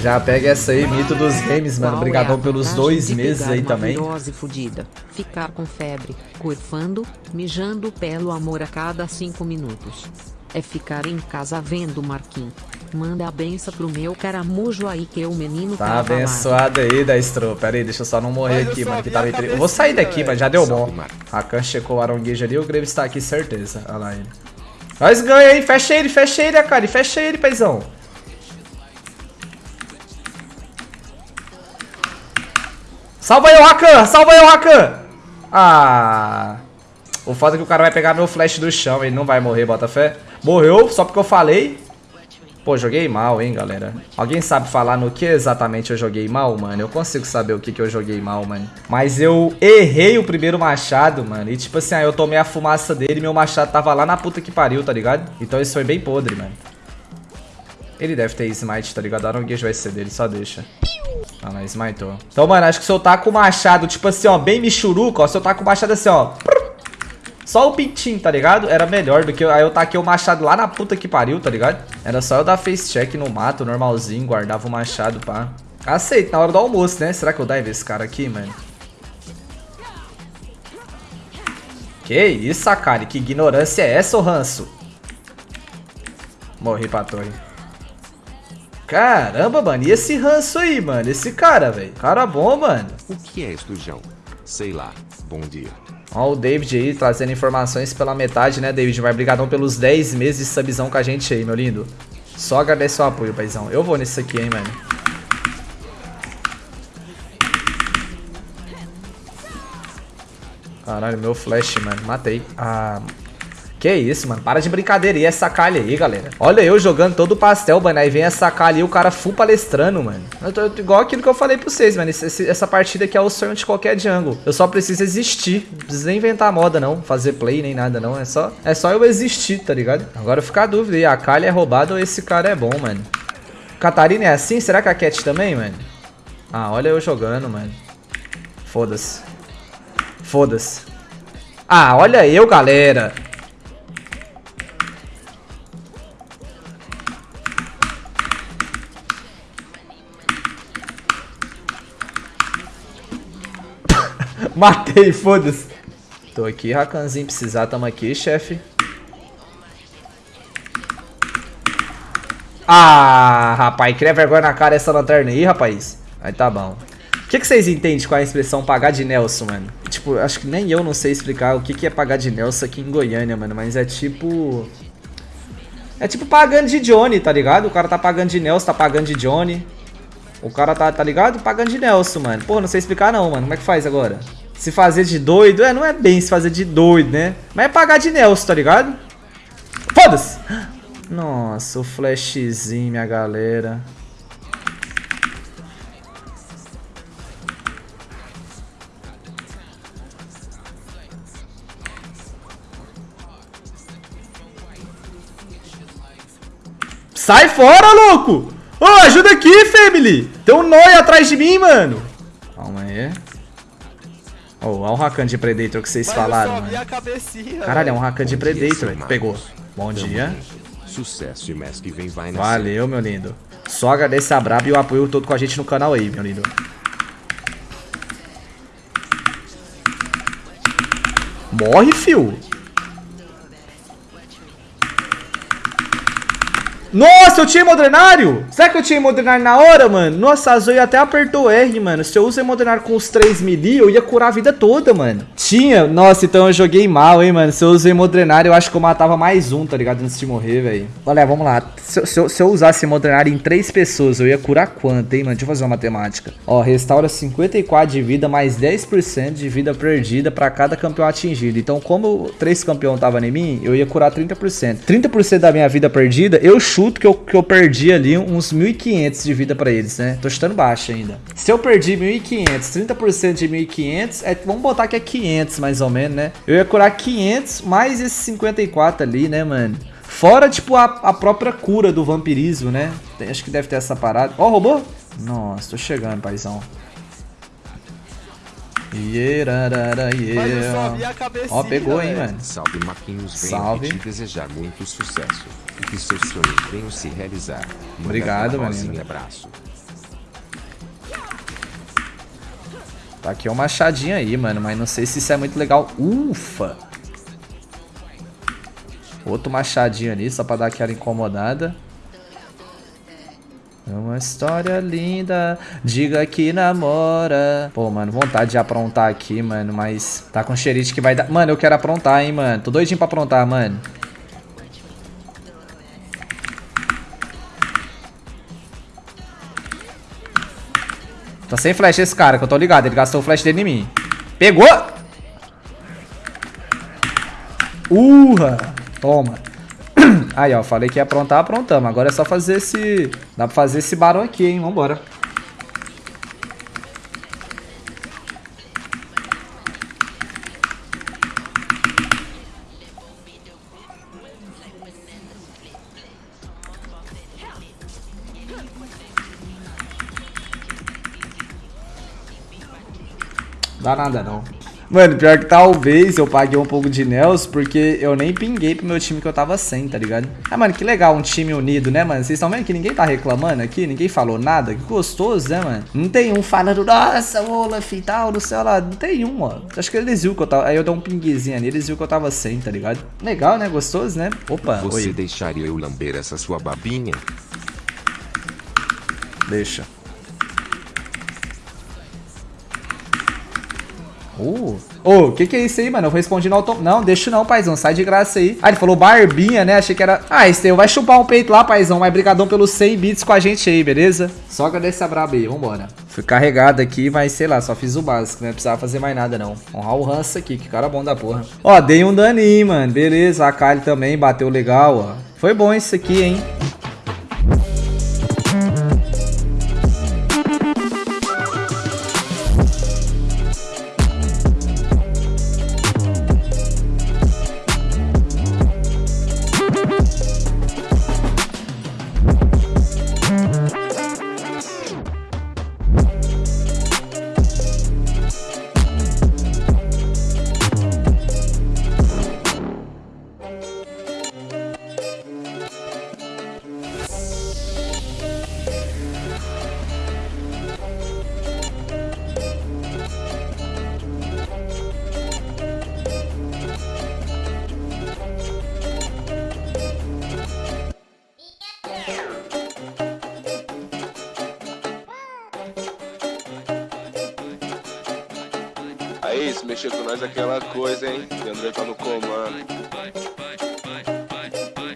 Já pega essa aí, mito dos games, mano. Obrigadão é pelos dois meses aí também. Fudida, ficar com febre, curfando, mijando pelo amor a cada cinco minutos. É ficar em casa vendo Marquinhos. Manda a benção pro meu caramujo aí que o menino tá abençoado aí, Destro. Pera aí, deixa eu só não morrer aqui, mano, que tá meio Eu vou sair daqui, mas já deu bom. Rakan checou o aronguejo ali, o Graves tá aqui, certeza. Olha lá ele. Nós ganha, hein? Fecha ele, fecha ele, cara. Fecha ele, paizão. Salva eu, Rakan! Salva eu, Rakan! Ah... O foda é que o cara vai pegar meu flash do chão, ele não vai morrer, bota fé. Morreu, só porque eu falei. Pô, joguei mal, hein, galera. Alguém sabe falar no que exatamente eu joguei mal, mano? Eu consigo saber o que, que eu joguei mal, mano. Mas eu errei o primeiro machado, mano. E tipo assim, aí eu tomei a fumaça dele e meu machado tava lá na puta que pariu, tá ligado? Então isso foi bem podre, mano. Ele deve ter smite, tá ligado? A Gage vai ser dele, só deixa. Ah, mas smitou. Então, mano, acho que se eu tá com o machado, tipo assim, ó, bem michuruca, ó. Se eu tá com o machado assim, ó... Só o pintinho, tá ligado? Era melhor do que eu, aí eu taquei o machado lá na puta que pariu, tá ligado? Era só eu dar face check no mato, normalzinho, guardava o machado, pá. Aceito, na hora do almoço, né? Será que eu dive esse cara aqui, mano? Que isso, Akari? Que ignorância é essa, ô ranço? Morri pra torre. Caramba, mano. E esse ranço aí, mano? Esse cara, velho. Cara bom, mano. O que é estujão? Sei lá. Bom dia. Ó o David aí trazendo informações pela metade, né, David? Vai brigadão pelos 10 meses de subzão com a gente aí, meu lindo. Só agradecer o apoio, paizão. Eu vou nisso aqui, hein, mano. Caralho, meu flash, mano. Matei. Ah, que isso, mano. Para de brincadeira. E essa calha aí, galera. Olha eu jogando todo o pastel, mano. Aí vem essa calha aí, o cara full palestrando, mano. Eu tô igual aquilo que eu falei pra vocês, mano. Esse, essa partida aqui é o sonho de qualquer jungle. Eu só preciso existir. Não preciso nem inventar moda, não. Fazer play, nem nada, não. É só, é só eu existir, tá ligado? Agora fica a dúvida aí. A calha é roubada ou esse cara é bom, mano? Catarina é assim? Será que a Cat também, mano? Ah, olha eu jogando, mano. Foda-se. Foda-se. Ah, olha eu, galera. Matei, foda-se. Tô aqui, Rakanzinho, precisar, tamo aqui, chefe. Ah, rapaz, cria vergonha na cara essa lanterna aí, rapaz. Aí tá bom. O que, que vocês entendem com a expressão pagar de Nelson, mano? Tipo, acho que nem eu não sei explicar o que, que é pagar de Nelson aqui em Goiânia, mano. Mas é tipo... É tipo pagando de Johnny, tá ligado? O cara tá pagando de Nelson, tá pagando de Johnny. O cara tá, tá ligado? Pagando de Nelson, mano. Pô, não sei explicar não, mano. Como é que faz agora? Se fazer de doido, é, não é bem se fazer de doido, né? Mas é pagar de Nelson, tá ligado? Foda-se! Nossa, o flashzinho, minha galera. Sai fora, louco! Ô, oh, ajuda aqui, family! Tem um Noi atrás de mim, mano! Oh, olha o Rakan de Predator que vocês Mas falaram. Eu mano. Cabecinha, Caralho, é um Rakan de Predator. Pegou. Bom dia. Sucesso e mês que vem vai Valeu, meu lindo. Só agradecer a Brabo e o apoio todo com a gente no canal aí, meu lindo. Morre, fio. Nossa, eu tinha modernário? Será que eu tinha modernário na hora, mano? Nossa, a Zoe até apertou R, mano. Se eu uso modernário com os 3 melee, eu ia curar a vida toda, mano. Tinha? Nossa, então eu joguei mal, hein, mano. Se eu usei modernário, eu acho que eu matava mais um, tá ligado? Antes de morrer, velho. Olha, vamos lá. Se, se, eu, se eu usasse modernário em 3 pessoas, eu ia curar quanto, hein, mano? Deixa eu fazer uma matemática. Ó, restaura 54 de vida, mais 10% de vida perdida pra cada campeão atingido. Então, como 3 campeão tava em mim, eu ia curar 30%. 30% da minha vida perdida, eu chuto chuto que eu, que eu perdi ali uns 1.500 de vida pra eles, né? Tô chutando baixo ainda. Se eu perdi 1.500, 30% de 1.500, é, vamos botar que é 500 mais ou menos, né? Eu ia curar 500 mais esses 54 ali, né, mano? Fora, tipo, a, a própria cura do vampirismo, né? Tem, acho que deve ter essa parada. Ó, oh, robô? Nossa, tô chegando, paizão. Yeah. cabecinha, Ó, pegou, hein, mano. Salve Marquinhos, venho Salve. te desejar muito sucesso. E que seus sonhos venham se realizar. Manda Obrigado, rosinha, abraço. Tá aqui um machadinho aí, mano, mas não sei se isso é muito legal. Ufa! Outro machadinho ali, só pra dar aquela incomodada. É uma história linda, diga que namora. Pô, mano, vontade de aprontar aqui, mano, mas tá com xerite que vai dar... Mano, eu quero aprontar, hein, mano. Tô doidinho pra aprontar, mano. Tá sem flash esse cara, que eu tô ligado. Ele gastou o flash dele em mim. Pegou! Urra! Toma. Aí, ó. Falei que ia aprontar, aprontamos. Agora é só fazer esse... Dá pra fazer esse barão aqui, hein. Vambora. Dá nada não. Mano, pior que talvez eu paguei um pouco de Nels porque eu nem pinguei pro meu time que eu tava sem, tá ligado? Ah, mano, que legal um time unido, né, mano? Vocês estão vendo que ninguém tá reclamando aqui? Ninguém falou nada? Que gostoso, né, mano? Não tem um falando, nossa, Olaf e tal, no céu lá. Não tem um, ó. Acho que eles viram que eu tava... Aí eu dei um pinguezinho ali, eles viram que eu tava sem, tá ligado? Legal, né? Gostoso, né? Opa, Você oi. deixaria eu lamber essa sua babinha? Deixa. Uh. Ô, o que que é isso aí, mano? Eu respondi no auto... Não, deixa não, paizão. Sai de graça aí. Ah, ele falou barbinha, né? Achei que era... Ah, Esteu, vai chupar um peito lá, paizão. Mas brigadão pelos 100 bits com a gente aí, beleza? Só agradecer a braba aí. Vambora. Fui carregado aqui, mas sei lá, só fiz o básico. Não precisava fazer mais nada, não. Honrar o Hans aqui, que cara bom da porra. Ó, dei um daninho, mano. Beleza. A Kali também bateu legal, ó. Foi bom isso aqui, hein? Se mexer com nós é aquela coisa, hein? André tá no comando.